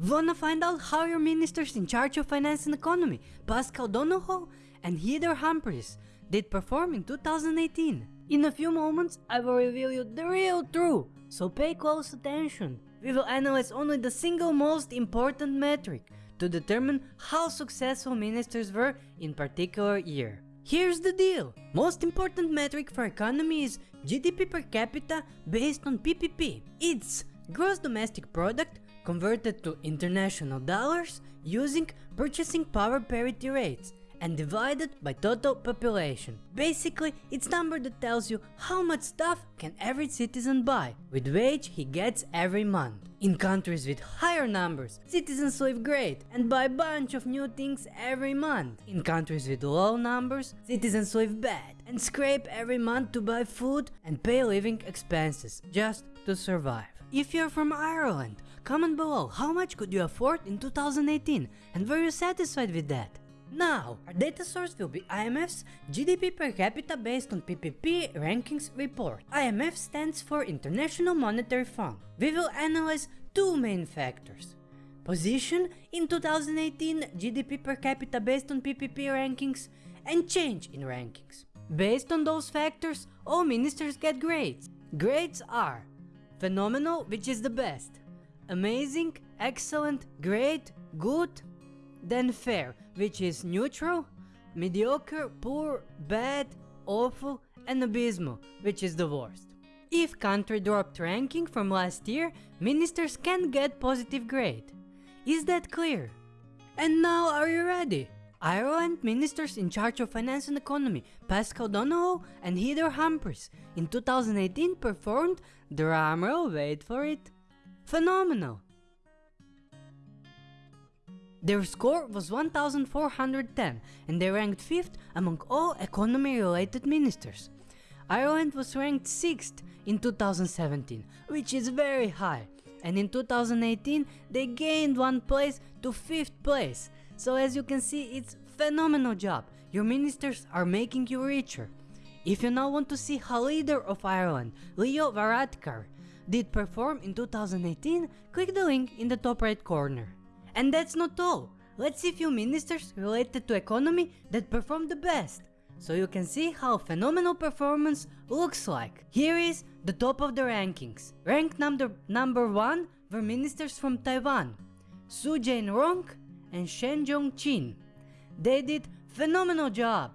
Wanna find out how your ministers in charge of finance and economy, Paschal Donohoe and Heather Humphreys, did perform in 2018? In a few moments, I will reveal you the real truth, so pay close attention. We will analyze only the single most important metric to determine how successful ministers were in particular year. Here's the deal. Most important metric for economy is GDP per capita based on PPP. It's gross domestic product converted to international dollars using purchasing power parity rates and divided by total population. Basically, it's number that tells you how much stuff can every citizen buy with wage he gets every month. In countries with higher numbers, citizens live great and buy bunch of new things every month. In countries with low numbers, citizens live bad and scrape every month to buy food and pay living expenses just to survive. If you're from Ireland, comment below how much could you afford in 2018 and were you satisfied with that? Now, our data source will be IMF's GDP per capita based on PPP rankings report. IMF stands for International Monetary Fund. We will analyze two main factors. Position in 2018 GDP per capita based on PPP rankings and change in rankings. Based on those factors, all ministers get grades. Grades are phenomenal, which is the best, amazing, excellent, great, good, then fair, which is neutral, mediocre, poor, bad, awful, and abysmal, which is the worst. If country dropped ranking from last year, ministers can get positive grade. Is that clear? And now are you ready? Ireland ministers in charge of finance and economy, Paschal Donohoe and Heather Humphreys, in 2018 performed, drumroll wait for it, phenomenal. Their score was 1410 and they ranked 5th among all economy related ministers. Ireland was ranked 6th in 2017, which is very high, and in 2018 they gained one place to 5th place. So as you can see it's phenomenal job, your ministers are making you richer. If you now want to see how leader of Ireland, Leo Varadkar, did perform in 2018, click the link in the top right corner. And that's not all. Let's see few ministers related to economy that performed the best. So you can see how phenomenal performance looks like. Here is the top of the rankings. Ranked number, number 1 were ministers from Taiwan, Su Jain-rong and Shen Jong-chin. They did phenomenal job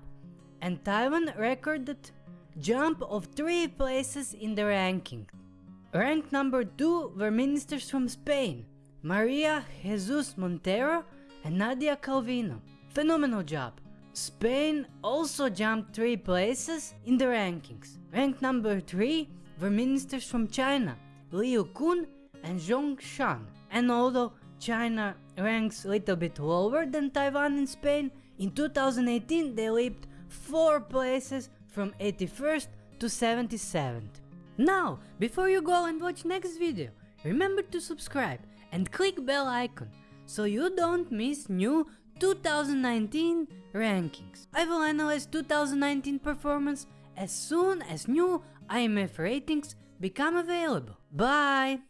and Taiwan recorded jump of 3 places in the ranking. Ranked number 2 were ministers from Spain, Maria Jesus Montero and Nadia Calvino. Phenomenal job. Spain also jumped 3 places in the rankings. Ranked number 3 were ministers from China, Liu Kun and Zhong Shan. And although China ranks a little bit lower than Taiwan and Spain, in 2018 they leaped 4 places from 81st to 77th. Now, before you go and watch next video, remember to subscribe and click bell icon so you don't miss new 2019 rankings. I will analyze 2019 performance as soon as new IMF ratings become available. Bye!